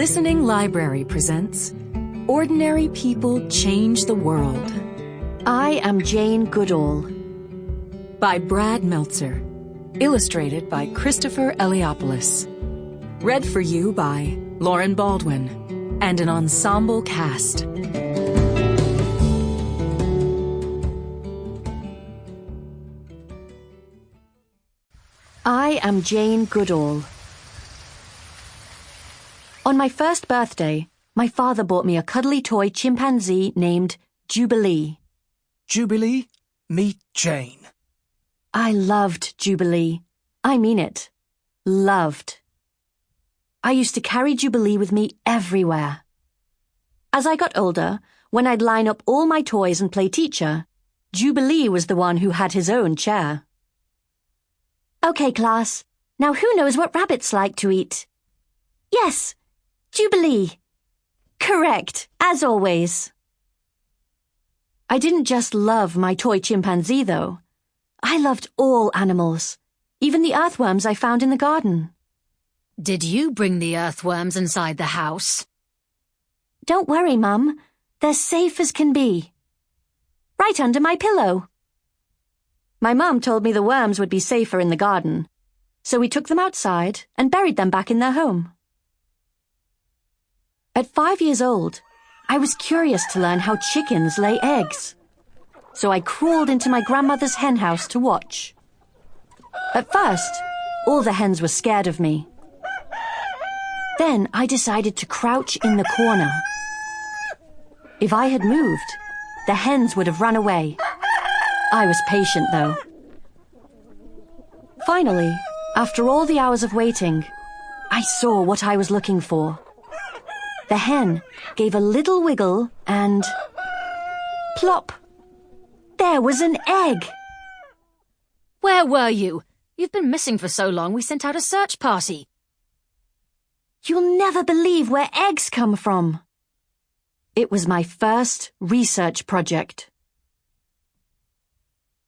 Listening Library presents Ordinary People Change the World I am Jane Goodall. by Brad Meltzer. Illustrated by Christopher Eliopoulos. Read for you by Lauren Baldwin and an ensemble cast. I am Jane Goodall. On my first birthday, my father bought me a cuddly toy chimpanzee named Jubilee. Jubilee, meet Jane. I loved Jubilee. I mean it. Loved. I used to carry Jubilee with me everywhere. As I got older, when I'd line up all my toys and play teacher, Jubilee was the one who had his own chair. Okay, class. Now who knows what rabbits like to eat? Yes, Jubilee. Correct, as always. I didn't just love my toy chimpanzee, though. I loved all animals, even the earthworms I found in the garden. Did you bring the earthworms inside the house? Don't worry, Mum. They're safe as can be. Right under my pillow. My mum told me the worms would be safer in the garden, so we took them outside and buried them back in their home. At five years old, I was curious to learn how chickens lay eggs. So I crawled into my grandmother's hen house to watch. At first, all the hens were scared of me. Then I decided to crouch in the corner. If I had moved, the hens would have run away. I was patient, though. Finally, after all the hours of waiting, I saw what I was looking for. The hen gave a little wiggle and. plop! There was an egg! Where were you? You've been missing for so long we sent out a search party. You'll never believe where eggs come from. It was my first research project.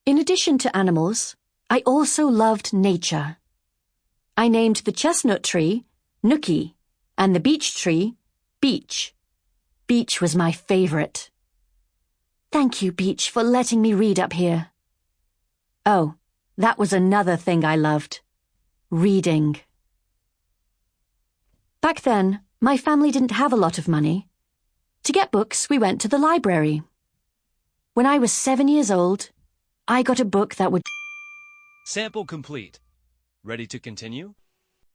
In addition to animals, I also loved nature. I named the chestnut tree Nookie and the beech tree Beech. Beach was my favorite. Thank you, Beech, for letting me read up here. Oh, that was another thing I loved. Reading. Back then, my family didn't have a lot of money. To get books, we went to the library. When I was seven years old, I got a book that would. Sample complete. Ready to continue?